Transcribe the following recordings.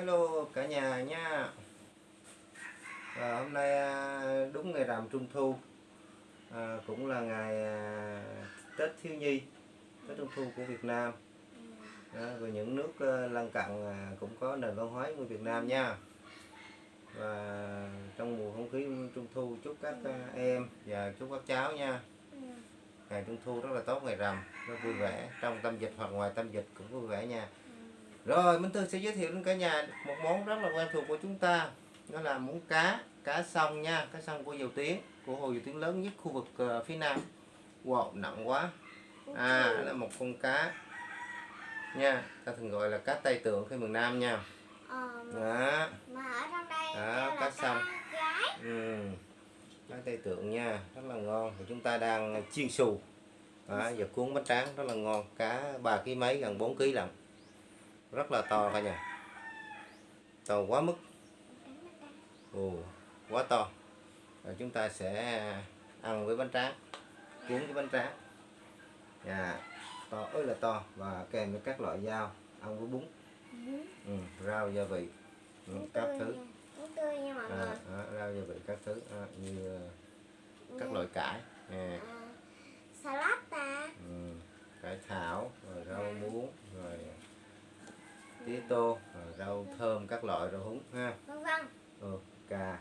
Hello cả nhà nha. À, Hôm nay à, đúng ngày rằm Trung Thu à, Cũng là ngày à, Tết Thiếu Nhi Tết Trung Thu của Việt Nam. À, Và những nước à, lân cận à, cũng có nền văn hóa của Việt Nam nha. Và trong mùa không khí Trung Thu chúc các à, em và chúc các cháu nha. Ngày Trung Thu rất là tốt ngày rằm Rất vui vẻ. Trong tâm dịch hoặc ngoài tâm dịch cũng vui vẻ nha rồi Minh Thư sẽ giới thiệu đến cả nhà một món rất là quen thuộc của chúng ta. Đó là món cá cá sông nha cá sông của dầu tiếng của hồ dầu tiếng lớn nhất khu vực ờ, phía nam. Wow nặng quá. À đó là một con cá nha ta thường gọi là cá tây tượng khi miền nam nha. Ờ, đó. Đó, cá sông. ừ. cá tây tượng nha rất là ngon. Thì chúng ta đang chiên xù. Đó, giờ cuốn bánh tráng rất là ngon. Cá ba ký mấy gần 4 ký lận rất là to cả nhà. To quá mức. Ồ, quá to. Rồi chúng ta sẽ ăn với bánh tráng cuốn với bánh tráng. Dạ to ơi là to. Và kèm với các loại rau ăn với bún. Ừ, rau gia vị. Ừ, các thứ. à, à, rau gia vị các thứ. À, như ờ, các loại cải. À, À, salad ta ừ, cải thảo rồi rau muống rồi rồi rau thơm các loại rau húng ha? Vân vân ừ, cà.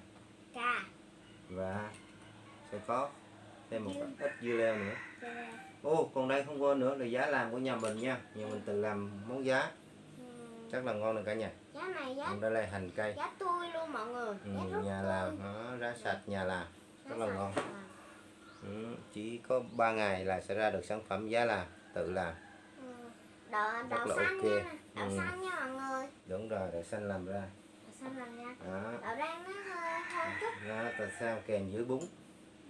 Cà. Và sẽ có thêm một ít dưa leo nữa. Rồi, ô còn đây không quên nữa là giá làm của nhà mình nha. Nhà mình tự làm món giá. Ừ, rất là ngon được cả nhà. Giá này giá còn đây là hành cây. giá tươi luôn mọi người. Ừ, giá rất nhà làm nó rá sạch nhà làm. Rất là ngon. Ừ, chỉ có 3 ngày là sẽ ra được sản phẩm giá làm tự làm. Ừ. đậu Rất đậu là xanh ok. nha. Đậu Ừ. xanh nha đúng rồi để xanh làm ra. Đậu xanh làm nha. Đó. Đậu rang nó hơi hơi chút. đó tại sao kèm với bún?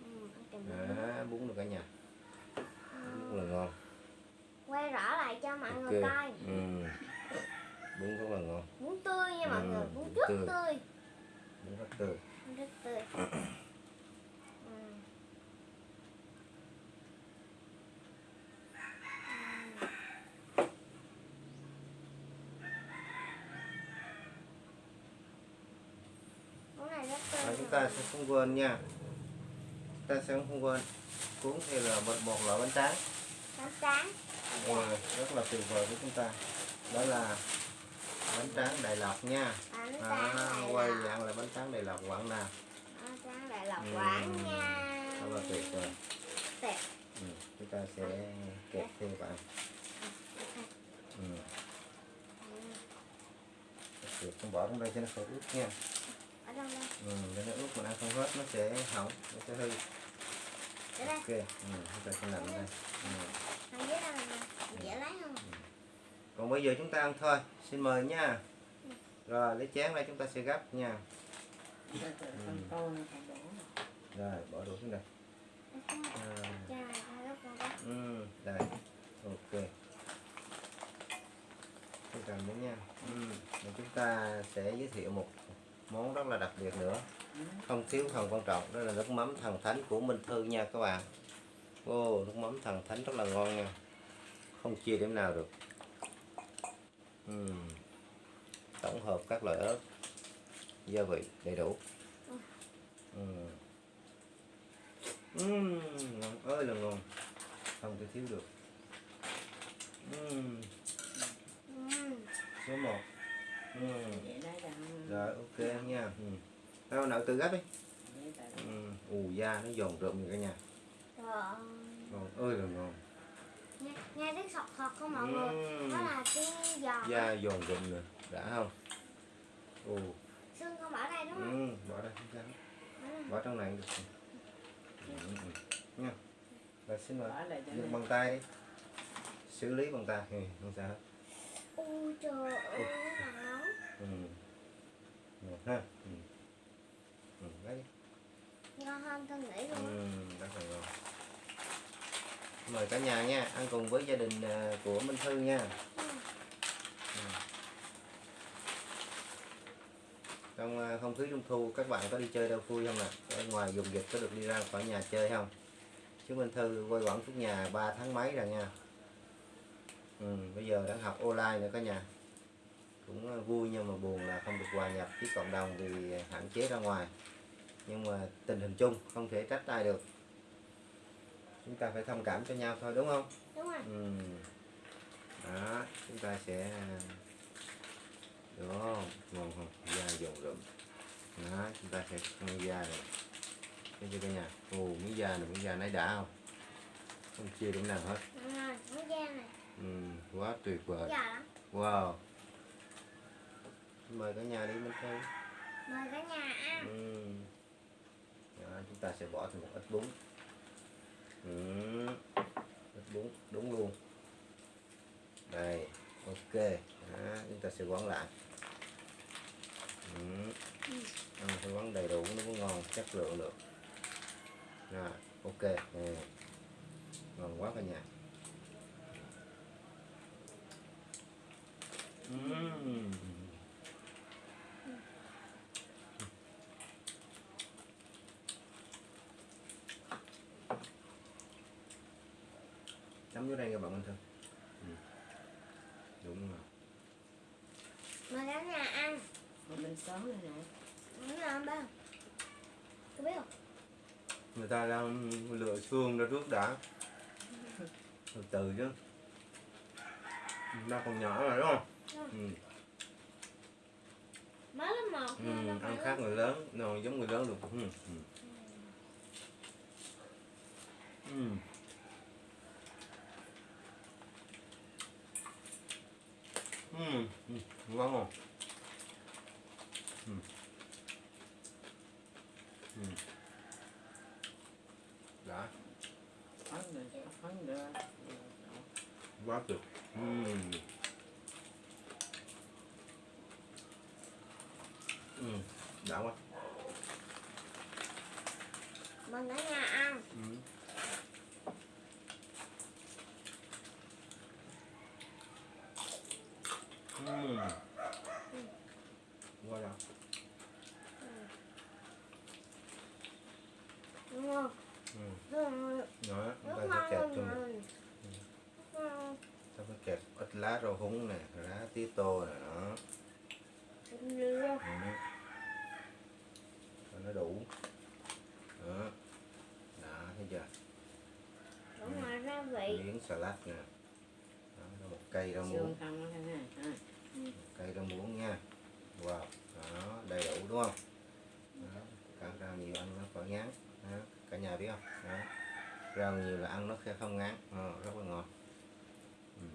Ừ, đó, bún. được cả nhà. Ừ. rất là ngon. Quay rõ lại cho mọi người ok coi. Ừ. bún rất là ngon. Bún tươi nha mọi Ừ, người bún bún rất tươi. tươi. Bún rất tươi. Bún rất tươi ừ. Món này rất tươi và chúng nha ta sẽ không quên nha. Ta sẽ không quên. Cuốn theo là một, một loại bánh tráng. Bánh tráng. Rồi, rất là tuyệt vời với chúng ta. Đó là bánh tráng Đại Lộc nha. Bánh tráng à, quay dạng là bánh tráng Đại Lộc Quảng Nam. Bánh tráng đại lộc Ừ. quảng nha rất là tuyệt vời. Tuyệt. Ừ. chúng ta sẽ kẹp thêm vào ừ. Được, không bỏ trong đây cho nó khỏi ướt nha ở đâu đây ừ. cho nó ướt mà ăn không hết nó sẽ hỏng nó sẽ hư. Đây. Ok ừ. chúng ta sẽ làm đây. ừ. ở dưới đây nè dễ lấy không? Còn bây giờ chúng ta ăn thôi. Xin mời nha. Rồi lấy chén đây chúng ta sẽ gấp nha. Rồi bỏ đũa xuống đây. À, ừ, đây. Ok. Chúng cầm nữa nha. Ừ. Chúng ta sẽ giới thiệu một món rất là đặc biệt nữa không thiếu phần quan trọng, đó là nước mắm thần thánh của Minh Thư nha các bạn ô, nước mắm thần thánh rất là ngon nha không chia điểm nào được uhm. tổng hợp các loại ớt, gia vị đầy đủ uhm. Ngon ơi là ngon không thể thiếu được uhm. Số 1 rồi ok em nha. Ừm. đâu nợ từ gấp đi. Ừm, ù da nó giòn rụm vậy cả nhà. Ngon ơi. Là ngon nghe, nghe tiếng sọt sọt không mọi người? Ừm. đó là tiếng giòn da giòn rụm nè. Đã không? Ồ. Xương không ở đây đúng không? Ừ, bỏ đây không sao. Đây. bỏ trong này cũng được. Ừ, ừ. nha. Rồi xin mời. Dùng bằng tay đi. Xử lý bằng tay. Ừ, không sao hết. Ui trời ơi là ừ. Ngon ha ừ. Ừ, đi. ngon hơn tôi nghĩ luôn ừ, rất là ngon mời cả nhà nha ăn cùng với gia đình à, của Minh Thư nha Ừ. trong à, không khí trung thu các bạn có đi chơi đâu vui không ạ ở ngoài dùng dịch có được đi ra khỏi nhà chơi không chứ Minh Thư quay quẩn suốt nhà 3 tháng mấy rồi nha ừ, bây giờ đang học online nữa cả nhà cũng ờ, vui nhưng mà buồn là không được hòa nhập với cộng đồng vì hạn chế ra ngoài. Nhưng mà tình hình chung không thể trách ai được. Chúng ta phải thông cảm cho nhau thôi đúng không? Đúng rồi. Ừ. đó chúng ta sẽ đó ngon không da dầu rụm đó chúng ta sẽ ăn da này thấy chưa cả nhà? Ồ miếng da này miếng da nấy đã không? Không chia điểm nào hết. Đúng rồi nó da này. Ừ, quá tuyệt vời. Wow mời cả nhà đi bên đây mời cả nhà ăn ừ. đó, chúng ta sẽ bỏ thêm một ít bún ừ. ít bún đúng luôn đây ok đó, chúng ta sẽ quấn lại ừ. ăn phải quấn đầy đủ nó mới ngon chất lượng được rồi ok nè. ngon quá cả nhà Ừm. Vô đây các bạn anh thân ừ. đúng rồi mời cả nhà ăn Một bên xóm này nè đúng rồi ba có biết không người ta đang lựa xương ra trước đã từ từ chứ nó còn nhỏ mà đúng không ừ. mới lớp một Ừ. ăn khác người lớn nó giống người lớn được ừ. Ừ. Ừ. Ừ. Ừ. ngon không ừ. Ừ. đã Phấn rồi, phấn rồi quá tuyệt ừ. Ừ. đã quá mời cả nhà ăn ừ. Ừ. Quá đã đúng không ừ. Rất ta sẽ kẹp cho rồi mình. Ta phải kẹp ít lá rau húng nè lá tía tô nè đó. Ừ. Cho nó đủ. Đó. Đó thấy chưa? Miếng salad nè. Đó, đó một cây rau muống. Ha. một cây rau muống nha. Wow đó đầy đủ đúng không? Đó. ăn rau nhiều ăn nó khỏi ngán. Cả nhà biết không? Đó. rau nhiều là ăn nó sẽ không ngán. Ờ, rất là ngon. Ừ.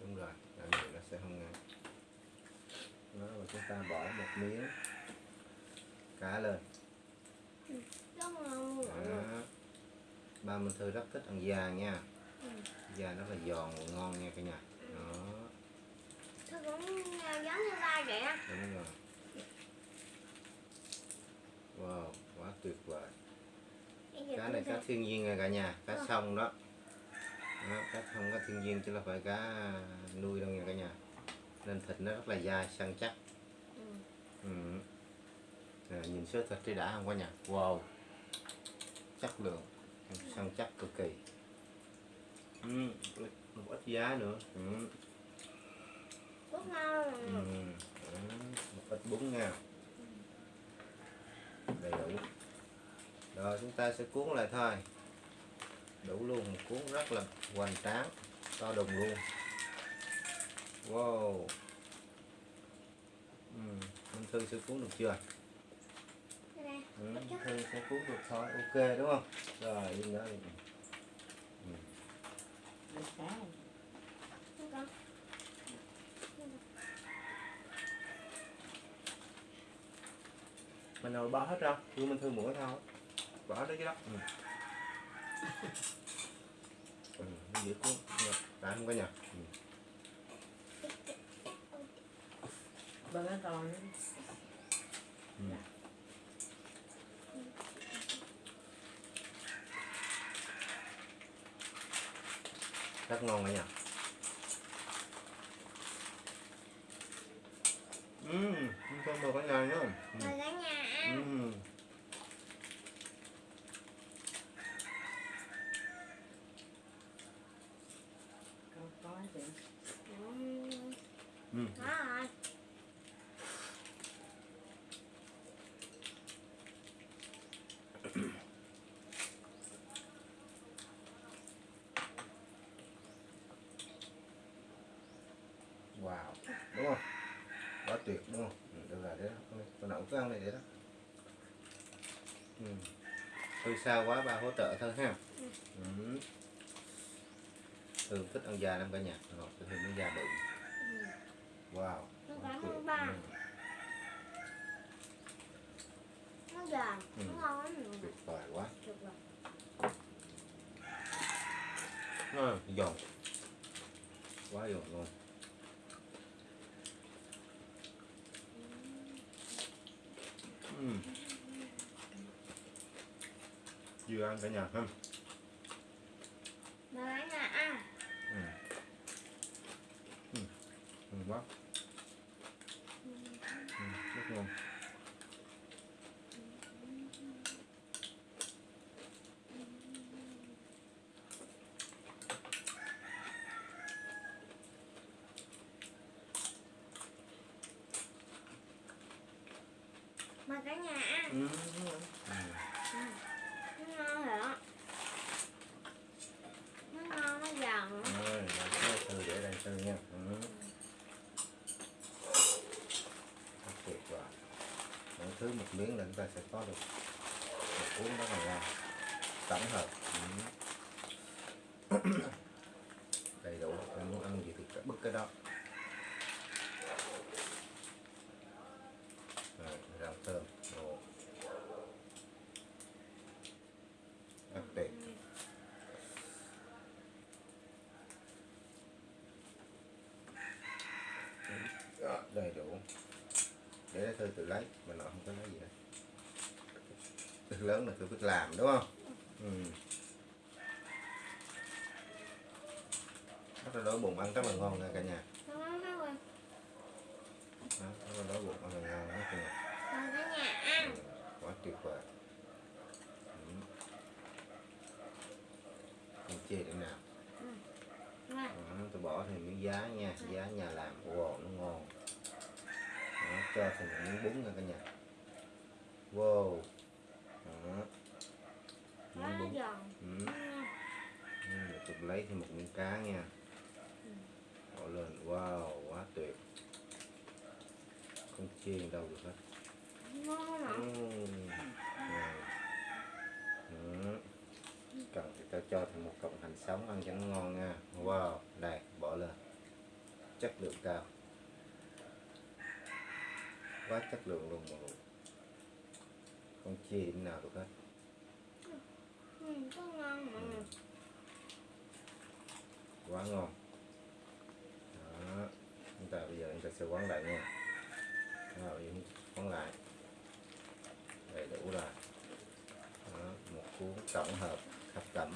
đúng rồi rau nhiều nó sẽ không ngán. Đó và chúng ta bỏ một miếng cá lên. Đó. ba mình thư rất thích ăn da nha. Ừ. da rất là giòn và ngon nha cả nhà. Đó. Thôi cũng giống như ba vậy á. Đúng rồi wow quá tuyệt vời cá này cá thiên nhiên nha cả nhà cá sông đó. đó cá không có thiên nhiên chứ là phải cá nuôi đâu nha cả nhà nên thịt nó rất là dai săn chắc Ừ. ừ. Nè, nhìn sơ thịt thì đã không cả nhà wow chất lượng săn chắc cực kỳ ừ. một ít giá nữa ừ. Ừ. Một ít bún nha đầy đủ rồi chúng ta sẽ cuốn lại thôi. Đủ luôn một cuốn rất là hoành tráng to đùng luôn. Wow. Ừ. Minh Thư sẽ cuốn được chưa? Ừ. Thư sẽ cuốn được thôi ok đúng không? Rồi yên đó đi. Mình nào bỏ hết ra đưa Minh Thư mũi thôi bỏ đó chứ đó ừ. ừ. nó dễ cuốn đã không có nhà ừ. Bên đó rồi Ừ. rất ngon cả nhà Ừm, không mời cả nhà nhá. Mời cả nhà ăn Ừm. chị Ừm, ừ. Đó rồi. wow đúng không quá tuyệt đúng không ừ, được rồi đấy đó. Con nào cũng cứ ăn này đấy đó. Ừ. thôi sao quá ba hỗ trợ thôi ha. Ừ. thường thích ăn già lắm cả nhà. Ngọt thường ăn già bự. Ừm, wow. Nó quá cảm ơn ba. Ừ, Nó Ừ. nó ngon lắm. tuyệt vời quá. Giòn. Quá giòn luôn ừ. ăn cả nhà không Mà cả nhà ăn. ừ. Ừ. Ừ, quá ừ, rất ngon Mà cả nhà ăn. ừ. Ừ. Nó ngon hả? Nó ngon, nó giòn. Rồi, làm cái thư để đây thư nha ừ. Rất tuyệt vời mỗi thứ một miếng là chúng ta sẽ có được một cuốn rất là ngon tổng hợp. Ừ. Đầy đủ. Em muốn ăn gì thì bất cứ đó rồi rau thơm Ồ. rất tuyệt Đó, đầy đủ để lấy thư tự lấy mà nó không có lấy gì hết. Việc lớn là cứ biết làm đúng không? Ừ. rất là đói bụng ăn rất là ngon nha cả nhà. Đó, rất là đói bụng ăn là ngon đó cả nhà. Ừ. quá tuyệt vời. Ừ. không chê điểm nào. Đó, tôi bỏ thêm miếng giá nha. Giá nhà làm wow nó ngon. Đó, cho một miếng bún nha cả nhà. Wow. Đó. Miếng bún ừ. Ừ, tôi lấy thêm một miếng cá nha. Bỏ lên. Wow quá tuyệt. Không chê đâu được hết. Ừ. Ừ. cần thì tao cho thêm một cọng hành sống ăn cho nó ngon nha. Wow đây bỏ lên. Chất lượng cao quá chất lượng luôn người. Không chê điểm nào được hết. Ừ, có ngon mà. Ừ. quá ngon. Đó. Chúng ta bây giờ chúng ta sẽ quán lại nha. Rồi quán lại. Đầy đủ rồi. Đó, một cuốn tổng hợp thập cẩm.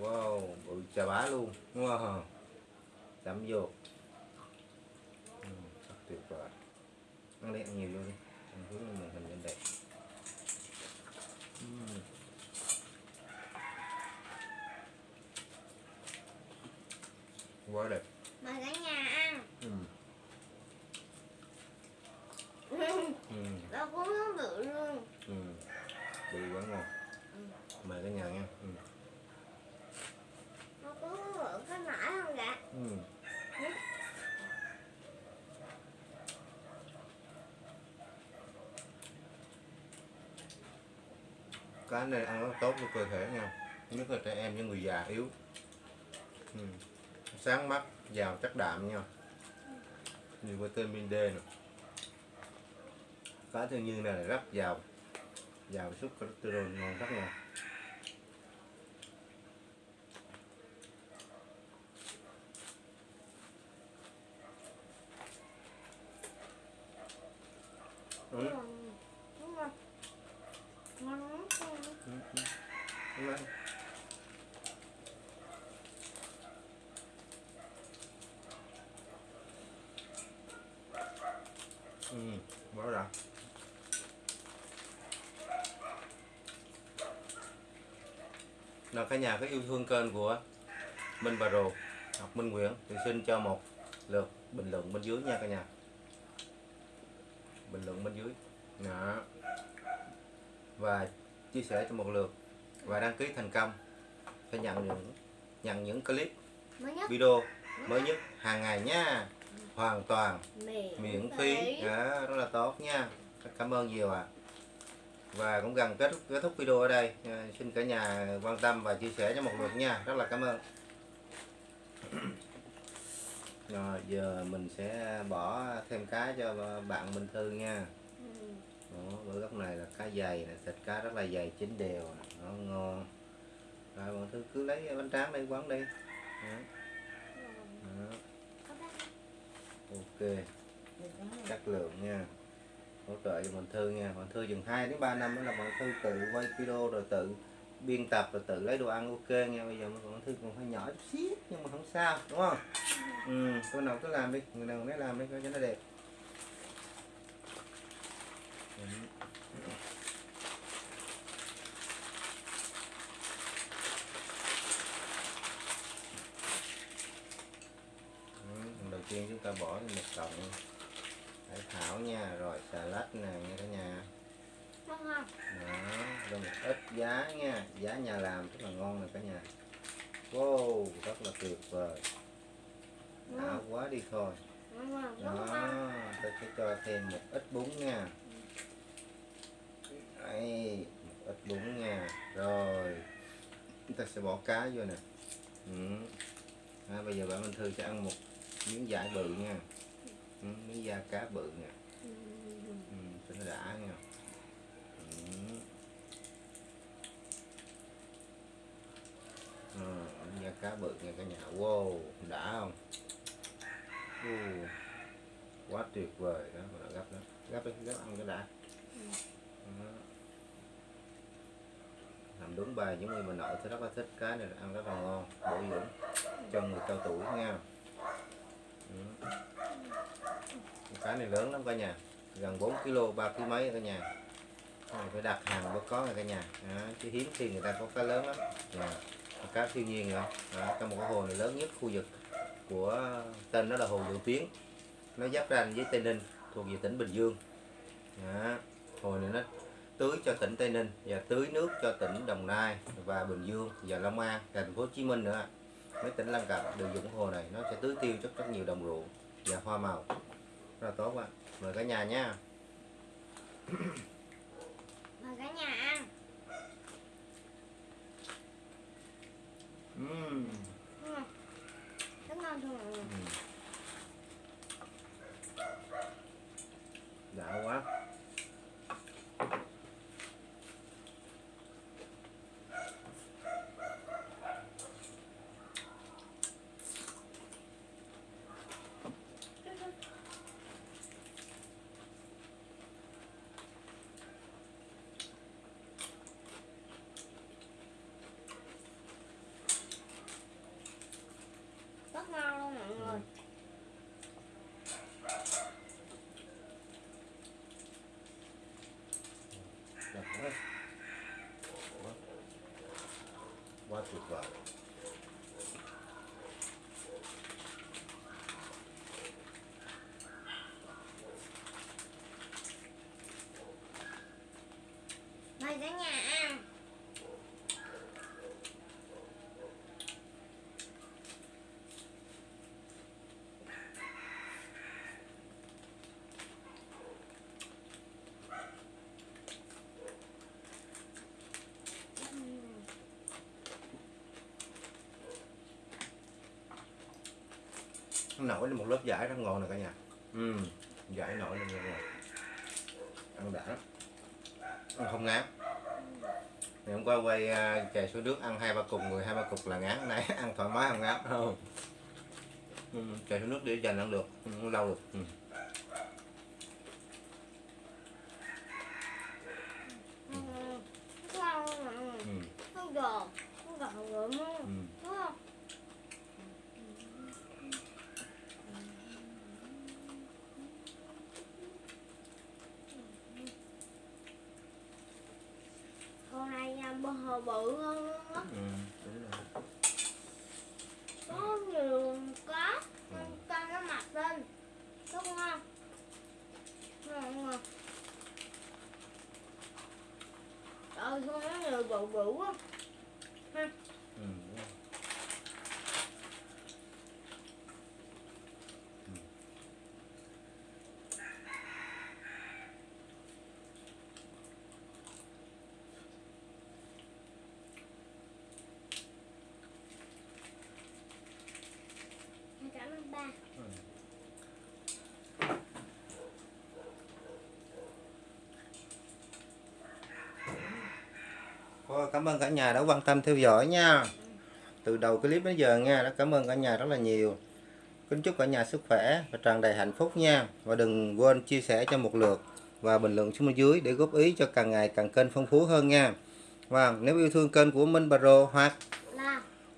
Wow bự chà bá luôn. Wow chấm vô ừ, rất tuyệt vời nó đẹp nhiều luôn, đi. Mình hướng màn hình lên đẹp uhm. quá đẹp Mà cả nhà ăn. ừ. Ừ. Ừ. Nó cũng nó bự luôn. Ừ. bự quá ngon mời cả nhà nha ừ. Nó cũng bự cái nải không dạ? Ừ cá này ăn rất tốt cho cơ thể nha. Nhất là trẻ em với người già yếu. Ừ. sáng mắt giàu chất đạm nha. Nhiều vitamin D nè. Cá thiên nhiên này rất giàu. Giàu sức cholesterol ngon rất ngon ừ. Đúng rồi. Đúng rồi. Ngon lắm. Ừ. ừ. Đúng rồi. Ừ, bỏ ra. Nào cả nhà có yêu thương kênh của Minh Bà Rồ Ngọc Minh Nguyễn thì xin cho một lượt bình luận bên dưới nha cả nhà. Bình luận bên dưới. Đó. Và chia sẻ cho một lượt và đăng ký thành công sẽ nhận những nhận những clip mới nhất. video mới nhất hàng ngày nha hoàn toàn. Miễn, miễn phí. đó, rất là tốt nha. Cảm ơn nhiều ạ. Và cũng gần kết thúc, kết thúc video ở đây. À, xin cả nhà quan tâm và chia sẻ cho một lượt nha. Rất là cảm ơn. Rồi giờ mình sẽ bỏ thêm cá cho bạn Minh Thư nha. Ừ. Đó, bữa góc này là cá dày nè thịt cá rất là dày chín đều nó ngon. Rồi bạn Thư cứ lấy bánh tráng đây quán đi. Đó. Đó. Ok. Chất lượng nha. Hỗ trợ cho bạn Thư nha. Bạn Thư chừng 2 đến 3 năm đó là bạn Thư tự quay video rồi tự biên tập rồi tự lấy đồ ăn ok nha. Bây giờ bạn Thư còn hơi nhỏ chút xíu nhưng mà không sao đúng không? Ừ tôi nào cứ làm đi người nào nấy làm đi cho nó đẹp. Ừ, phần đầu tiên chúng ta bỏ một cọng. Hải thảo nha rồi xà lách nè nha cả nhà. Đó rồi một ít giá nha. Giá nhà làm rất là ngon nè cả nhà. Wow rất là tuyệt vời. Đã quá đi thôi. Đó tôi sẽ cho thêm một ít bún nha. Đây một ít bún nha. Rồi chúng ta sẽ bỏ cá vô nè. Ừ. à, bây giờ bạn Minh Thư sẽ ăn một miếng dải bự nha. Ừ, miếng da cá bự nha. Ừ. cho nó đã nha. Ừ. à, miếng da cá bự nha cả nhà. Wow đã không? Uh, quá tuyệt vời đó mà gấp đó gấp đi gấp ăn cái đã. Đó. làm đúng bài giống như bà nội thì rất là thích cái này ăn rất là ngon bổ dưỡng. Cho người cao tuổi nha ừ. cá này lớn lắm cả nhà gần 4 kg ba kg mấy cả nhà cái này phải đặt hàng mới có này cả nhà đó. chứ hiếm khi người ta có cá lớn lắm yeah. cá thiên nhiên rồi đó. trong một cái hồ này lớn nhất, khu vực của tên nó là hồ Dự Tiến nó giáp ranh với Tây Ninh, thuộc về tỉnh Bình Dương đó. hồ này nó tưới cho tỉnh Tây Ninh và tưới nước cho tỉnh Đồng Nai và Bình Dương và Long An, thành phố Hồ Chí Minh nữa mấy tỉnh lân cận đều dùng hồ này nó sẽ tưới tiêu rất rất nhiều đồng ruộng và hoa màu rất là tốt ạ mời cả nhà nha Mời cả nhà ăn. Ừm. Ngon. Rất ngon thôi mọi người. Đã quá Rất ngon luôn mọi người. Đẹp quá. Quá. quá tuyệt vời Mời cả nhà ăn. Nó nổi lên một lớp giải rất ngon nè cả nhà. Ừ giải nổi lên ngon ăn đã ăn không ngán. Ngày hôm qua quay uh, chè xuống nước ăn hai ba cục người hai ba cục là ngán. Này ăn thoải mái không ngán không? Ừ, chè xuống nước để dành ăn được không lâu được. Ừ. Ngon. Rất ngon luôn mọi người. Ừ. Nó giòn. Nó giòn rượm luôn. Ừ. Đúng không? Con này à, bơ hồ bự hơn luôn á. Ừ, đúng rồi. có nhiều có con cho nó mập lên đúng không ngon ngon ơi con nó bự bự quá ừ. đúng rồi. cảm ơn ba Thôi, cảm ơn cả nhà đã quan tâm theo dõi nha. Từ đầu clip đến giờ nha đã cảm ơn cả nhà rất là nhiều. Kính chúc cả nhà sức khỏe và tràn đầy hạnh phúc nha. Và đừng quên chia sẻ cho một lượt và bình luận xuống bên dưới để góp ý cho càng ngày càng kênh phong phú hơn nha. Và nếu yêu thương kênh của Minh Baro hoặc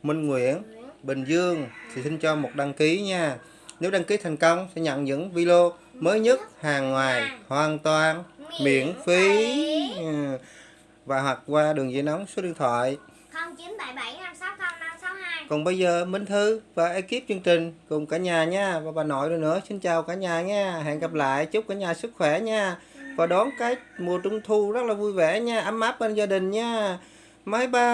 Minh Nguyễn Nguyễn. Bình Dương thì xin cho một đăng ký nha. Nếu đăng ký thành công sẽ nhận những video mới nhất hàng ngoài hoàn toàn miễn phí. Ừ. và hoặc qua đường dây nóng số điện thoại 0977 560 562 còn bây giờ Minh Thư và ekip chương trình cùng cả nhà nha. Và bà nội nữa nữa. Xin chào cả nhà nha. Hẹn gặp lại. Chúc cả nhà sức khỏe nha. Và đón cái mùa trung thu rất là vui vẻ nha. Ấm áp bên gia đình nha. Bye bye